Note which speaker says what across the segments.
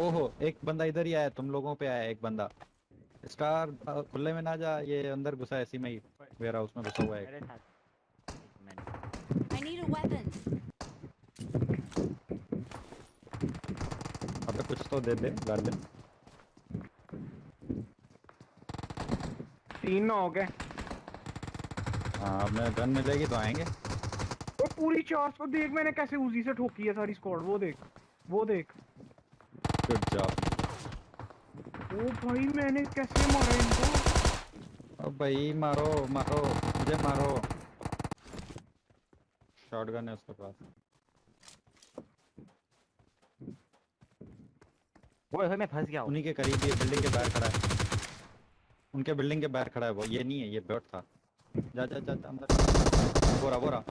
Speaker 1: ओहो एक बंदा इधर ही आया तुम लोगों पे आया एक बंदा। स्टार खुले में ना जा ये अंदर घुसा है इसी में ही। वेयर हाउस में घुसा हुआ है
Speaker 2: I need a weapon.
Speaker 1: अबे कुछ तो दे दे गार्डन
Speaker 3: तीन ना हो गए।
Speaker 1: हाँ मैं गन मिलेगी तो आएँगे।
Speaker 3: वो पूरी चार सौ देख मैंने कैसे उजी से ठोकी है सारी स्क्वाड वो देख वो देख।
Speaker 1: गुड जॉब
Speaker 3: ओ भाई मैंने कैसे मारा इनको?
Speaker 1: अब भाई मारो मारो मुझे मारो। शॉटगन है उसके पास।
Speaker 4: ओए ओए मैं फंस गया
Speaker 1: उन्हीं के करीब ये बिल्डिंग के बाहर खड़ा है। उनके बिल्डिंग के बाहर खड़ा है वो। ये नहीं है ये बॉट था। जा जा जा जा, अंदर। बोरा बोरा।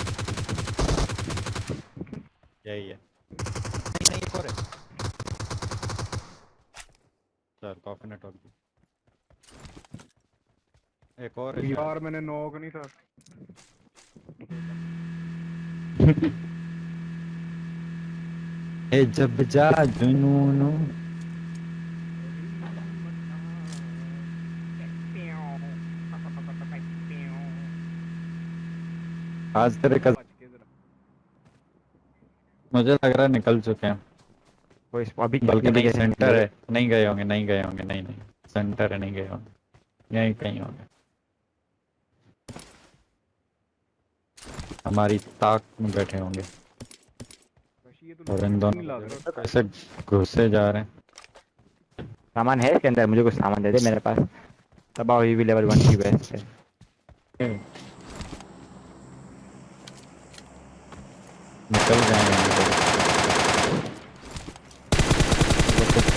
Speaker 1: यही है नहीं नहीं एक और है चल कॉफ़ी नेटवर्क एक और
Speaker 3: यार मैंने नॉक नहीं था।
Speaker 1: ए जब जा जुनून। आज तेरे
Speaker 3: के
Speaker 1: मुझे लग रहा है निकल चुके हैं।
Speaker 4: वो इस अभी
Speaker 1: बल्कि नहीं सेंटर है। नहीं गए होंगे नहीं गए होंगे नहीं नहीं। सेंटर है नहीं गए होंगे। यहीं कहीं होंगे। हमारी ताक में बैठे होंगे।
Speaker 3: तो
Speaker 1: और इन दोनों कैसे घुसे जा रहे हैं।
Speaker 4: सामान है इसके अंदर? मुझे कुछ सामान दे दे मेरे पास। तबाह हुई भी लेवल वन की बेस्ट है।
Speaker 1: निकल जाएँगे।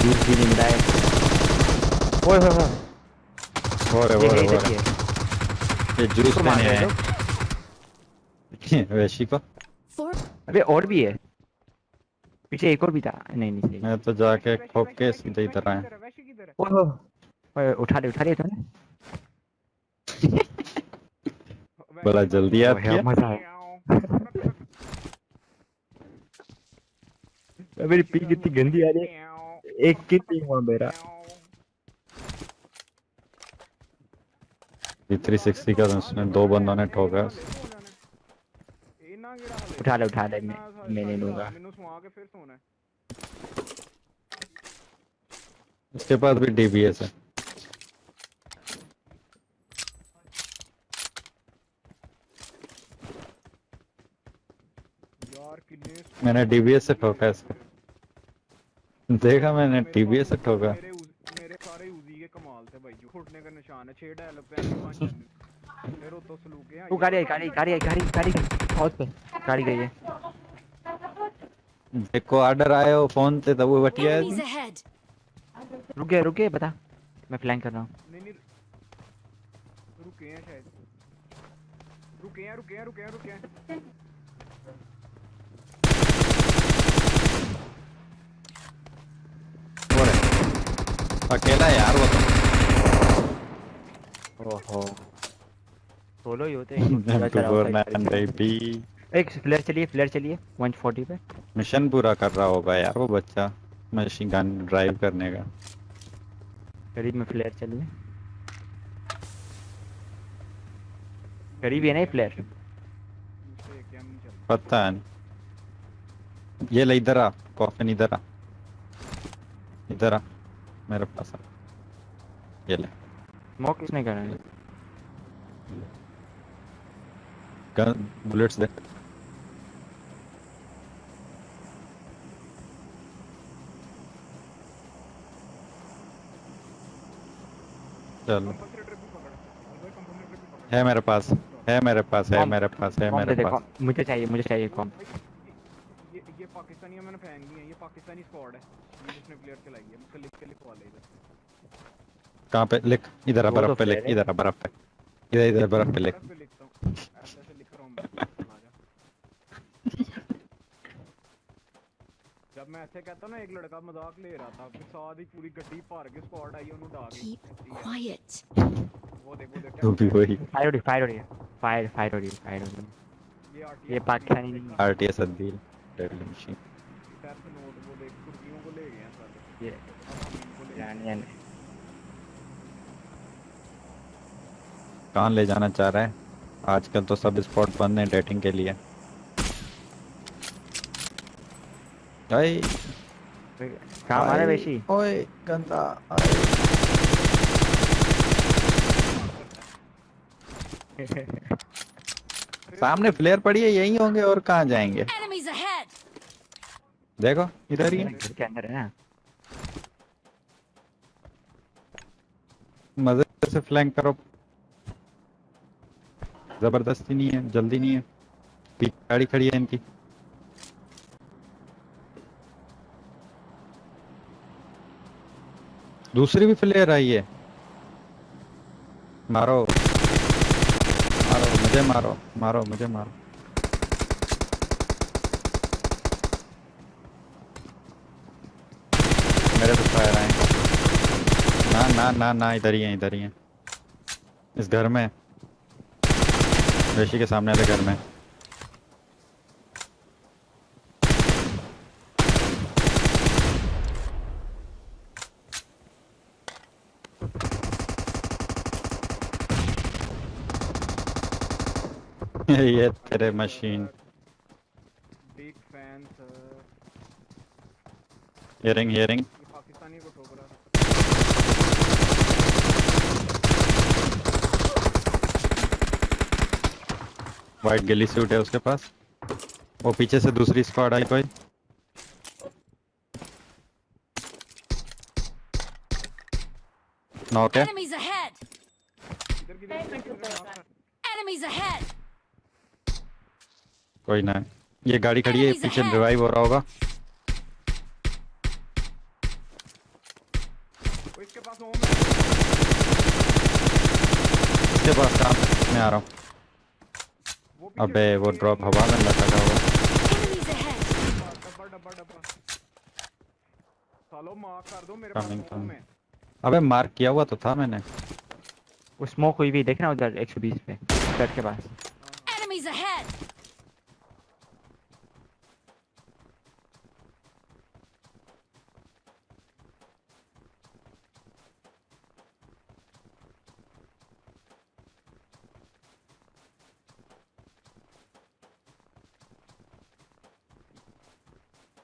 Speaker 4: वो जूस भी नहीं मिला है ओए
Speaker 1: हो हो
Speaker 4: है
Speaker 1: हो
Speaker 4: इधर ही
Speaker 1: रहे ये जूस
Speaker 4: रहे
Speaker 1: आए वैशी को
Speaker 4: अबे और भी है पीछे एक और भी था नहीं नहीं सही
Speaker 1: मैं तो जाके ठोक के सीधे इधर आया
Speaker 3: वैसे किधर
Speaker 4: ओए उठा ले उठा ले तूने
Speaker 1: बड़ा जल्दी याद
Speaker 4: ओए,
Speaker 1: किया
Speaker 4: मज़ा आया मेरी पी कितनी गंदी आ रही है एक की टीम हुआ मेरा।
Speaker 1: थ्री सिक्सटी का तो उसने दो बंदों ने ठोका
Speaker 4: उठा ले उठा ले मैं मैं नहीं लूँगा।
Speaker 1: इसके पास भी डीबीएस है। मैंने डीबीएस से ठोका इसको। देखा मैंने डीबीएस से ठोका।
Speaker 3: मेरे सारे उजी के कमाल थे भाई जो फुटने का निशान है छह डायलॉग पे ऐसे पाँच फिर तो सलूके हैं
Speaker 4: तू गाड़ी आई गाड़ी गाड़ी आई गाड़ी गाड़ी बहुत पे गाड़ी गई है।
Speaker 1: देखो ऑर्डर आए हो फ़ोन से तब वो बटिया
Speaker 2: ahead.
Speaker 4: रुक गए रुक गए बता। मैं फ्लैंक कर रहा हूँ।
Speaker 3: नहीं नहीं रुके हैं शायद। रुके हैं रुके हैं रुके हैं रुके हैं
Speaker 1: हो। अकेला यार वो तो।
Speaker 4: ओहो। सोलो ही होते हैं पूरा चला होता।
Speaker 1: M249
Speaker 4: एक फ्लेयर चलिए फ्लेयर चलिए 140 पे।
Speaker 1: मिशन पूरा कर रहा होगा यार वो बच्चा मशीन गन ड्राइव करने का।
Speaker 4: करीब में फ्लेयर चलिए। करीब है ना फ्लेयर
Speaker 3: नहीं चल
Speaker 1: पता है। ये ले इधर आ कॉफिन इधर आ। इधर आ। मेरे पास आ। ये ले।
Speaker 4: स्मोक किसने करा है?
Speaker 1: गन बुलेट्स दे। चलो। है मेरे पास है मेरे पास है मेरे पास है मेरे पास।
Speaker 4: मुझे चाहिए मुझे चाहिए कॉम
Speaker 3: ये ये पाकिस्तानी है मैंने फेंक दी है ये पाकिस्तानी स्क्वाड है। ये जिसने प्लेयर चलाई है उसका लिख के लिखवा ले इधर।
Speaker 1: कहाँ पे? लिख इधर
Speaker 4: है
Speaker 1: बर्फ़ पे लिख इधर है बर्फ़ पे। इधर इधर बर्फ़ पे लिख।
Speaker 3: ऐसे लिख रहा हूँ मैं। जब मैं ऐसे कहता ना एक लड़का मज़ाक ले रहा था फिर साथ ही पूरी गड्डी भर के स्क्वाड आई उन्होंने डाल
Speaker 2: दी। क्वाइट
Speaker 3: वो देखो वो
Speaker 1: वो भी वही।
Speaker 4: फायर हो रही फायर हो रही फायर फायर हो रही फायर हो रही
Speaker 3: ये RTS
Speaker 1: RTS Adeel. Deadly machine
Speaker 4: ये
Speaker 1: कहाँ ले जाना चाह रहा है? आजकल तो सब स्पॉट बंद हैं डेटिंग के लिए। भाई
Speaker 4: कहाँ मारा वैशी?
Speaker 1: ओए गंदा सामने फ्लेयर पड़ी है यही होंगे और कहाँ जाएँगे! देखो इधर ही
Speaker 4: के अंदर है ना
Speaker 1: मज़े से फ्लैंक करो ज़बरदस्ती नहीं है जल्दी नहीं है पीछे गाड़ी खड़ी है इनकी दूसरी भी फ्लेयर आई है मारो मारो मुझे मारो मारो मुझे मेरे पे फायर आए ना ना ना इधर ही है इधर ही है। इस घर में। रेशी के सामने वाले घर में। ये तेरे machine.
Speaker 3: Big fan sir
Speaker 1: hearing hearing
Speaker 3: ये पाकिस्तानी को ठोक रहा
Speaker 1: वाइट गिली सूट है उसके पास। वो पीछे से दूसरी स्क्वाड आई कोई। नॉक है।
Speaker 3: की तरफ़
Speaker 2: Enemies ahead!
Speaker 1: कोई ना। ये गाड़ी खड़ी है पीछे रिवाइव हो रहा होगा।
Speaker 3: इसके पास
Speaker 1: काम मैं आ रहा हूँ। अबे वो ड्रॉप हवा में लटका हुआ
Speaker 3: सालो मार कर दो मेरे
Speaker 1: Coming,
Speaker 3: पास में
Speaker 1: अबे मार्क किया हुआ तो था मैंने।
Speaker 4: वो स्मोक हुई भी देखना उधर 120 पे घर के पास।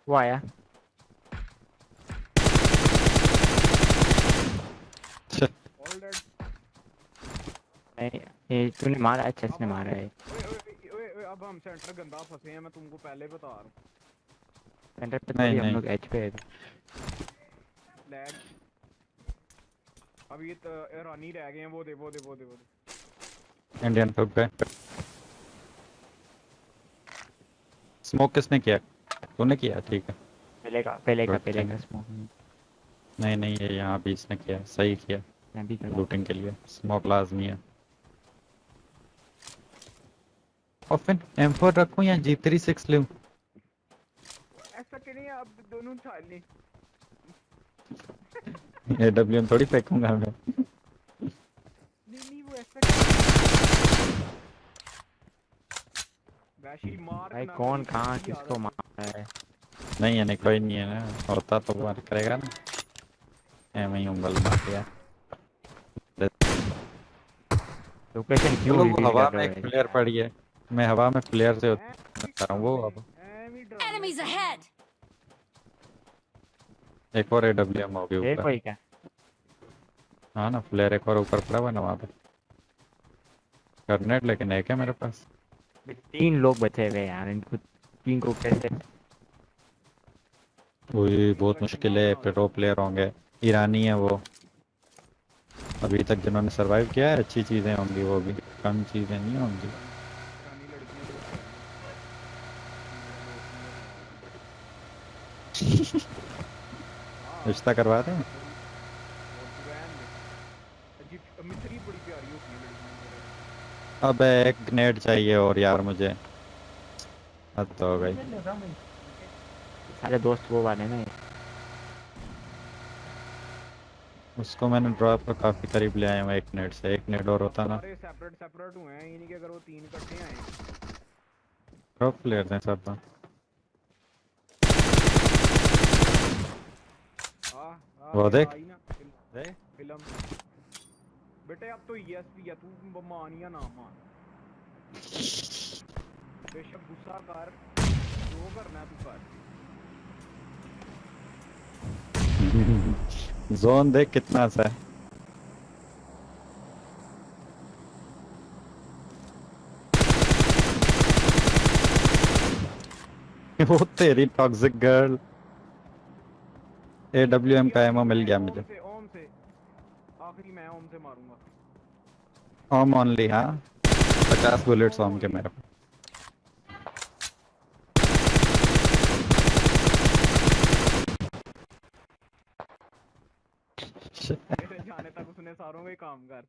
Speaker 4: वो आया
Speaker 3: डेड
Speaker 4: नहीं ये तूने मारा अच्छा इसने मारा है।
Speaker 3: ओए ओए ओए ओए अब हम सेंटर गंदा फंसे हैं मैं तुमको पहले बता रहा हूँ।
Speaker 4: सेंटर पे
Speaker 1: नहीं,
Speaker 4: हम लोग एच पे है।
Speaker 3: लैग अब ये तो रानी रह गए हैं वो दे वो दे वो दे वो दे।
Speaker 1: इंडियन ठुक गए। स्मोक किसने किया? तूने किया ठीक है।
Speaker 4: पहले का पहले का पहले का स्मोक
Speaker 1: नहीं। नहीं ये यहाँ भी इसने किया सही किया।
Speaker 4: मैं भी कर
Speaker 1: लूटिंग के लिए स्मोक लाजमी है। और फिर M4 रखूँ या G36 लूँ?
Speaker 3: ऐसा कि नहीं आप दोनों उठा लें।
Speaker 1: AWM थोड़ी फेंकूँगा मैं।
Speaker 3: नहीं नहीं वो ऐसा कि- वैशी मार
Speaker 4: भाई कौन
Speaker 3: करी,
Speaker 4: कहाँ
Speaker 3: किसकी
Speaker 4: मार?
Speaker 1: नहीं है नहीं कोई नहीं है ना। होता तो वो करेगा ना। ही उंगल मार दिया।
Speaker 4: लोकेशन क्यों
Speaker 1: वो हवा में एक
Speaker 4: है?
Speaker 1: पड़ी है। मैं हवा में फ्लेयर से रहा हूँ वो अब।
Speaker 3: की-
Speaker 2: ahead!
Speaker 1: एक और AWM होगी
Speaker 4: ये
Speaker 1: ऊपर।
Speaker 4: कोई क्या?
Speaker 1: हाँ ना फ्लेयर एक और ऊपर पड़ा हुआ ना वहाँ पे। करनेट लेकिन एक है मेरे पास?
Speaker 4: तीन लोग बचे हुए यार इनको तीन को कैसे
Speaker 1: वही बहुत मुश्किल है प्रो प्लेयर होंगे। ईरानी है वो। अभी तक जिन्होंने सरवाइव किया है, अच्छी चीज़ें होंगी वो भी। कम चीज़ें नहीं होंगी। रिश्ता करवा दें। अब एक ग्रेनेड चाहिए और यार मुझे। हद तो हो गई।
Speaker 4: सारे दोस्त वो वाले ना
Speaker 1: उसको मैंने ड्रॉप पर काफ़ी करीब ले आया हूँ एक नेट से एक नेट और होता ना।
Speaker 3: सारे सेपरेट सेपरेट हुए हैं ये नहीं कि अगर वो तीन इकट्ठे आए।
Speaker 1: ड्रॉप प्लेयर हैं सब।
Speaker 3: आ,
Speaker 1: वो देख। देख।
Speaker 3: फ़िल्म। बेटे अब तो ईएसपी है तू मानिया ना मान बेशक गुस्सा कर जो करना है तू कर।
Speaker 1: जोन देख कितना सा है। वो तेरी टॉक्सिक गर्ल एडब्ल्यूएम का एमओ मिल गया मुझे।
Speaker 3: ओम से आखिरी मैं ओम से मारूँगा।
Speaker 1: ओम ओनली हाँ। पचास बुलेट्स ओम के मेरे पास।
Speaker 3: जाने तक उसने सारों ही काम कर